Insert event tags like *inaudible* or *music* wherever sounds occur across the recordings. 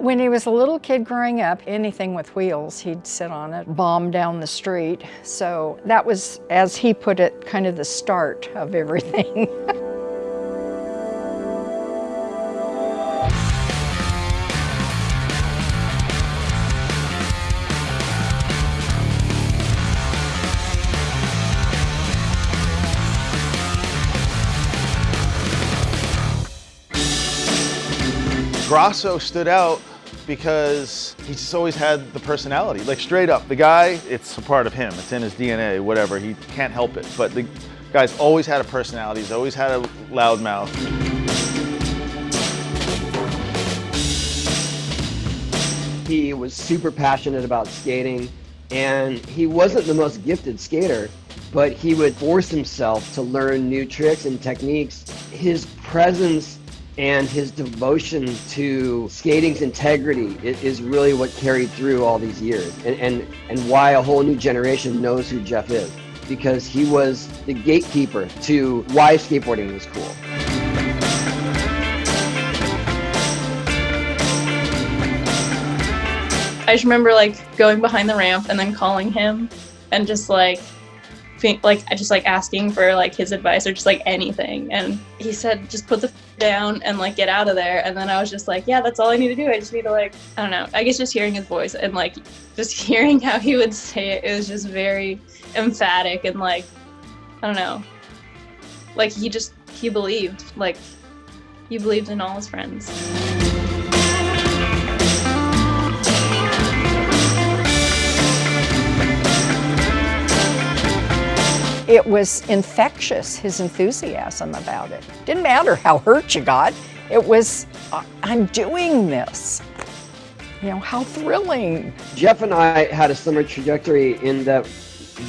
When he was a little kid growing up, anything with wheels, he'd sit on it, bomb down the street. So that was, as he put it, kind of the start of everything. *laughs* Grosso stood out because he just always had the personality. Like straight up, the guy, it's a part of him. It's in his DNA, whatever. He can't help it. But the guy's always had a personality. He's always had a loud mouth. He was super passionate about skating and he wasn't the most gifted skater, but he would force himself to learn new tricks and techniques. His presence and his devotion to skating's integrity is really what carried through all these years and, and, and why a whole new generation knows who Jeff is because he was the gatekeeper to why skateboarding was cool. I just remember like going behind the ramp and then calling him and just like like I just like asking for like his advice or just like anything. And he said just put the down and like get out of there. And then i was just like yeah that's all i need to do. I just need to like i don't know. I guess just hearing his voice and like just *laughs* hearing how he would say it it was just very emphatic and like i don't know. Like he just he believed like he believed in all his friends It was infectious, his enthusiasm about it. Didn't matter how hurt you got, it was, uh, I'm doing this. You know, how thrilling. Jeff and I had a similar trajectory in that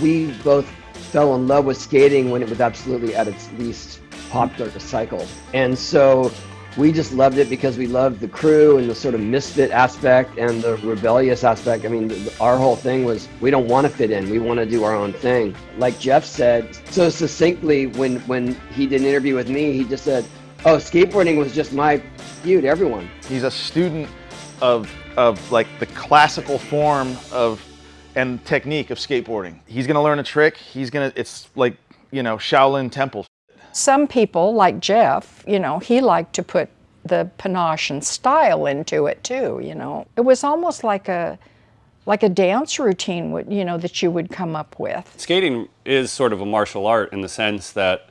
we both fell in love with skating when it was absolutely at its least popular cycle. And so we just loved it because we loved the crew and the sort of misfit aspect and the rebellious aspect. I mean, our whole thing was we don't want to fit in. We want to do our own thing. Like Jeff said so succinctly when when he did an interview with me, he just said, "Oh, skateboarding was just my to everyone." He's a student of of like the classical form of and technique of skateboarding. He's going to learn a trick. He's going to it's like, you know, Shaolin Temple. Some people, like Jeff, you know, he liked to put the panache and style into it too, you know. It was almost like a like a dance routine would, you know, that you would come up with. Skating is sort of a martial art in the sense that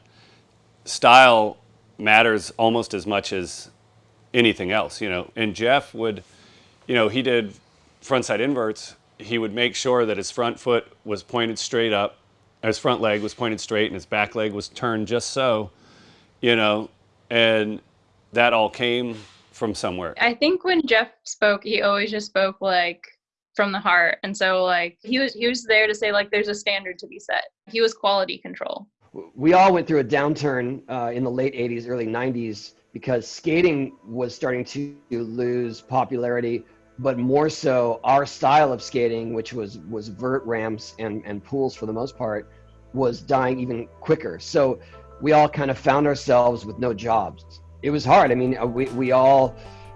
style matters almost as much as anything else, you know. And Jeff would, you know, he did frontside inverts. He would make sure that his front foot was pointed straight up his front leg was pointed straight and his back leg was turned just so, you know, and that all came from somewhere. I think when Jeff spoke, he always just spoke like from the heart. And so like he was he was there to say like there's a standard to be set. He was quality control. We all went through a downturn uh, in the late 80s, early 90s because skating was starting to lose popularity but more so our style of skating, which was was vert ramps and and pools for the most part, was dying even quicker. So we all kind of found ourselves with no jobs. It was hard. I mean, uh, we we all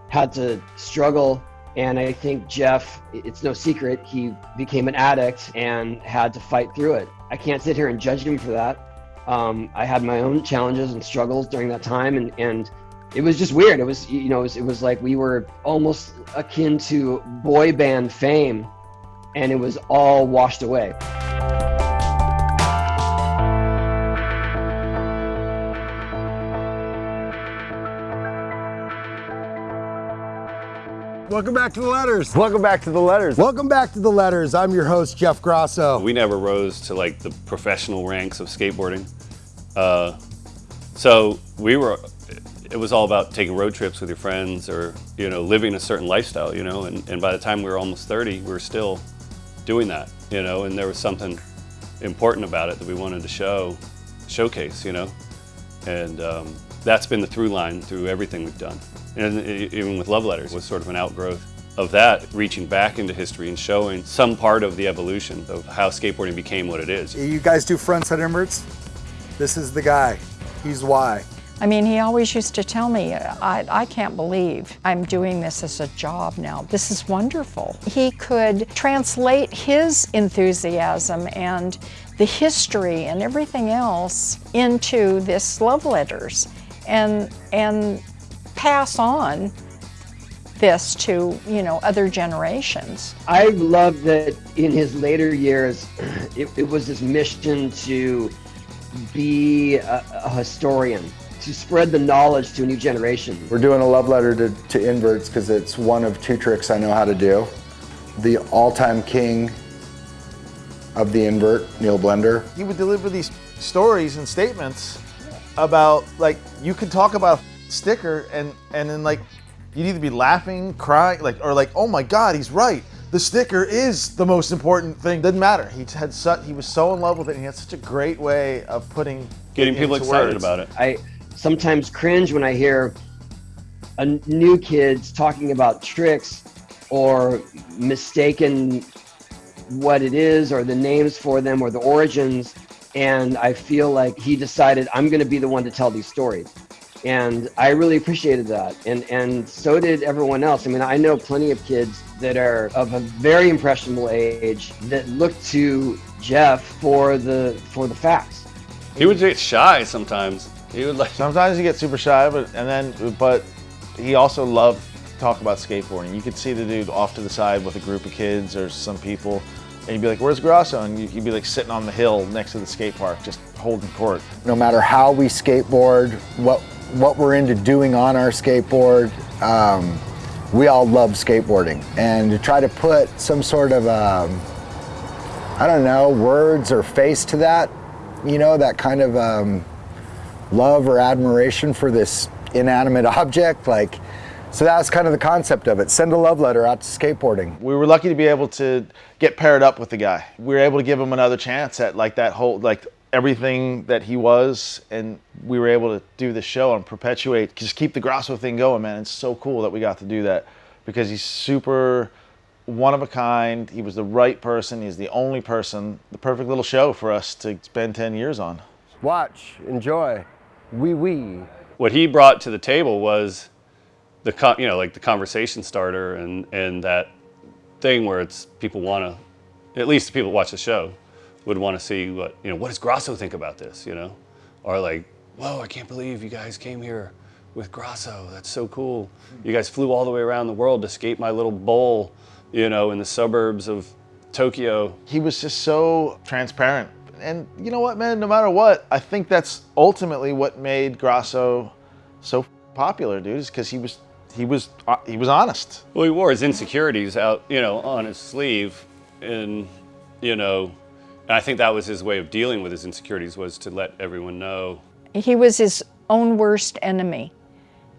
had to struggle. And I think Jeff, it's no secret, he became an addict and had to fight through it. I can't sit here and judge him for that. Um, I had my own challenges and struggles during that time, and and it was just weird. It was, you know, it was, it was like we were almost akin to boy band fame, and it was all washed away. Welcome back to the letters. Welcome back to the letters. Welcome back to the letters. I'm your host, Jeff Grosso. We never rose to like the professional ranks of skateboarding. Uh, so we were it was all about taking road trips with your friends or, you know, living a certain lifestyle, you know, and, and by the time we were almost 30, we were still doing that, you know, and there was something important about it that we wanted to show, showcase, you know, and um, that's been the through line through everything we've done. And even with Love Letters was sort of an outgrowth of that, reaching back into history and showing some part of the evolution of how skateboarding became what it is. You guys do frontside inverts? This is the guy. He's why. I mean, he always used to tell me, I, I can't believe I'm doing this as a job now. This is wonderful. He could translate his enthusiasm and the history and everything else into this love letters and, and pass on this to, you know, other generations. I love that in his later years, *clears throat* it, it was his mission to be a, a historian to spread the knowledge to a new generation. We're doing a love letter to, to inverts because it's one of two tricks I know how to do. The all-time king of the invert, Neil Blender. He would deliver these stories and statements about like you could talk about a sticker and and then like you'd either be laughing, crying, like or like oh my god, he's right. The sticker is the most important thing. Doesn't matter. He had such, he was so in love with it. And he had such a great way of putting Getting people into excited words. about it. I sometimes cringe when I hear a new kids talking about tricks or mistaken what it is or the names for them or the origins and I feel like he decided I'm going to be the one to tell these stories. And I really appreciated that. And and so did everyone else. I mean, I know plenty of kids that are of a very impressionable age that look to Jeff for the for the facts. He would get shy sometimes. He would like Sometimes he gets super shy, but and then but he also loved to talk about skateboarding. You could see the dude off to the side with a group of kids or some people, and you'd be like, "Where's Grosso?" And you- you'd be like sitting on the hill next to the skate park, just holding court. No matter how we skateboard, what what we're into doing on our skateboard, um, we all love skateboarding. And to try to put some sort of, um, I don't know, words or face to that, you know, that kind of um, love or admiration for this inanimate *laughs* object, like, so that was kind of the concept of it. Send a love letter out to skateboarding. We were lucky to be able to get paired up with the guy. We were able to give him another chance at like that whole like everything that he was, and we were able to do the show and perpetuate, just keep the Grosso thing going, man. It's so cool that we got to do that because he's super one of a kind. He was the right person. He's the only person. The perfect little show for us to spend 10 years on. Watch, enjoy, wee wee. what he brought to the table was the you know like the conversation starter and and that thing where it's people want to at least the people that watch the show would want to see what you know what does Grosso think about this you know or like whoa I can't believe you guys came here with Grosso that's so cool you guys flew all the way around the world to skate my little bowl you know in the suburbs of Tokyo he was just so transparent. And you know what, man? No matter what, I think that's ultimately what made Grosso so popular, dude. Is because he was he was uh, he was honest. Well, he wore his insecurities out, you know, on his sleeve, and you know, and I think that was his way of dealing with his insecurities was to let everyone know. He was his own worst enemy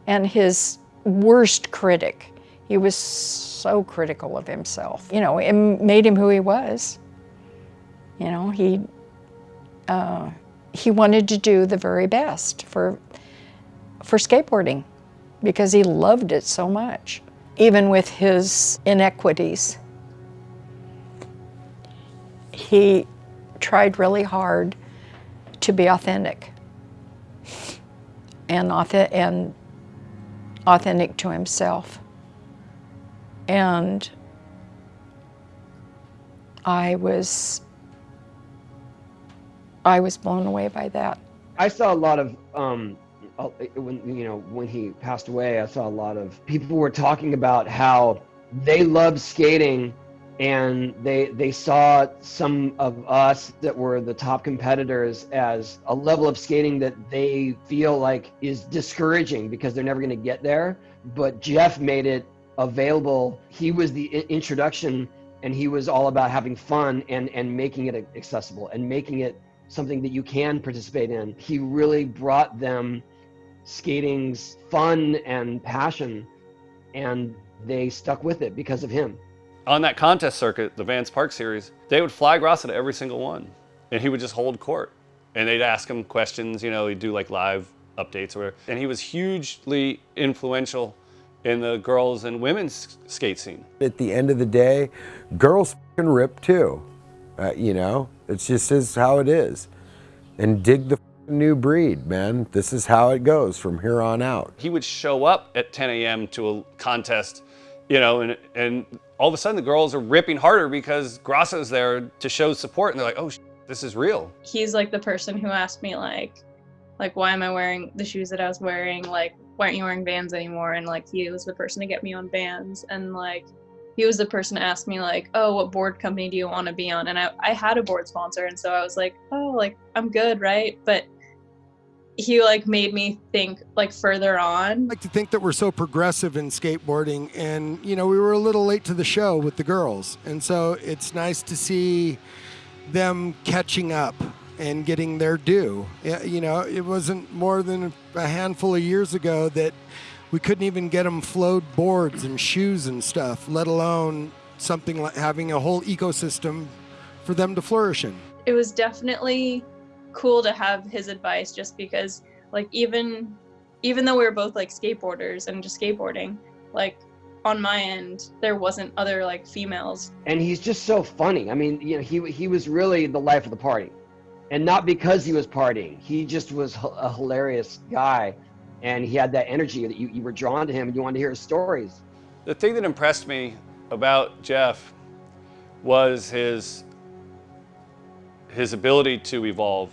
and his worst critic. He was so critical of himself. You know, it made him who he was. You know, he uh, he wanted to do the very best for for skateboarding because he loved it so much, even with his inequities. He tried really hard to be authentic and, and authentic to himself. And I was I was blown away by that. I saw a lot of um, uh, when you know when he passed away. I saw a lot of people were talking about how they loved skating, and they they saw some of us that were the top competitors as a level of skating that they feel like is discouraging because they're never going to get there. But Jeff made it available. He was the introduction, and he was all about having fun and and making it accessible and making it something that you can participate in. He really brought them skating's fun and passion, and they stuck with it because of him. On that contest circuit, the Vans Park series, they would fly Grosso to every single one, and he would just hold court, and they'd ask him questions. You know, he'd do like live updates or whatever, and he was hugely influential in the girls and women's skate scene. At the end of the day, girls can rip too. Uh, you know, it's just is how it is. And dig the new breed, man. This is how it goes from here on out. He would show up at 10 a.m. to a contest, you know, and, and all of a sudden the girls are ripping harder because Grosso's there to show support. And they're like, oh, this is real. He's like the person who asked me like, like, why am I wearing the shoes that I was wearing? Like, why aren't you wearing Vans anymore? And like, he was the person to get me on Vans. And like, he was the person to ask me like, oh, what board company do you want to be on? And I, I had a board sponsor. And so I was like, oh, like, I'm good, right? But he like made me think like further on. I like to think that we're so progressive in skateboarding and you know we were a little late to the show with the girls and so it's nice to see them catching up and getting their due. You know, it wasn't more than a handful of years ago that we couldn't even get them flowed boards and shoes and stuff, let alone something like having a whole ecosystem for them to flourish in. It was definitely cool to have his advice just because like even even though we were both like skateboarders and just skateboarding, like on my end there wasn't other like females. And he's just so funny. I mean you know he he was really the life of the party. And not because he was partying. He just was a hilarious guy and he had that energy that you, you were drawn to him and you wanted to hear his stories the thing that impressed me about jeff was his his ability to evolve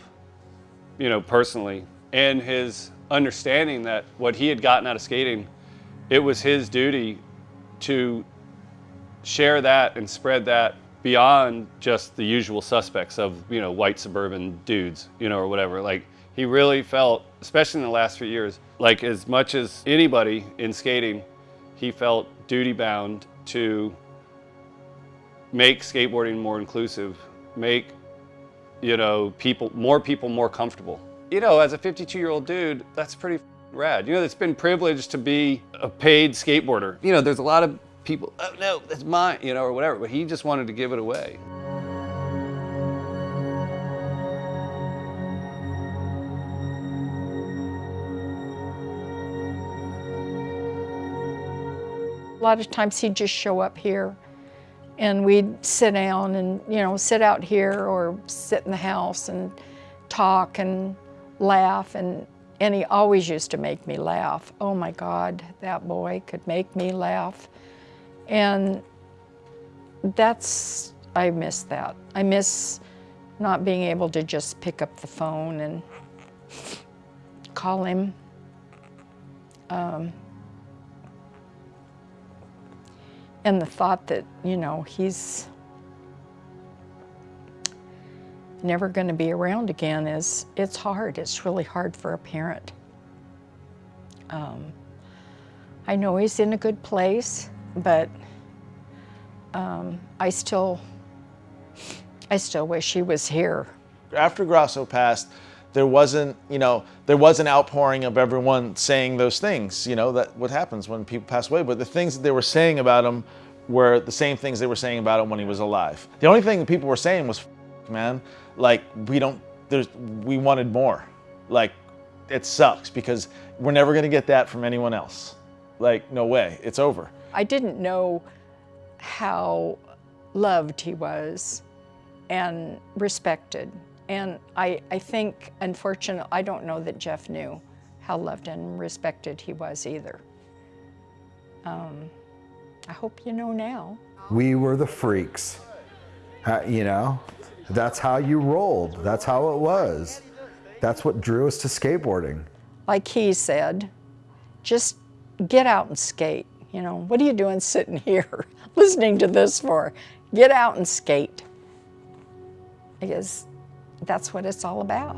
you know personally and his understanding that what he had gotten out of skating it was his duty to share that and spread that beyond just the usual suspects of, you know, white suburban dudes, you know, or whatever. Like, he really felt, especially in the last few years, like as much as anybody in skating, he felt duty bound to make skateboarding more inclusive, make, you know, people, more people more comfortable. You know, as a 52 year old dude, that's pretty rad. You know, it's been privileged to be a paid skateboarder. You know, there's a lot of people, oh no, that's mine, you know, or whatever, but he just wanted to give it away. A lot of times he'd just show up here and we'd sit down and, you know, sit out here or sit in the house and talk and laugh and and he always used to make me laugh. Oh my God, that boy could make me laugh. And that's, I miss that. I miss not being able to just pick up the phone and call him. Um, and the thought that, you know, he's never going to be around again is, it's hard. It's really hard for a parent. Um, I know he's in a good place, but um, I still, I still wish he was here. After Grosso passed, there wasn't, you know, there was an outpouring of everyone saying those things, you know, that what happens when people pass away. But the things that they were saying about him were the same things they were saying about him when he was alive. The only thing that people were saying was, man, like we don't there's we wanted more like it sucks because we're never going to get that from anyone else like no way it's over i didn't know how loved he was and respected and i i think unfortunately i don't know that jeff knew how loved and respected he was either um, i hope you know now we were the freaks uh, you know that's how you rolled. That's how it was. That's what drew us to skateboarding. Like he said, just get out and skate. You know, what are you doing sitting *laughs* here listening to this for? Get out and skate. Because that's what it's all about.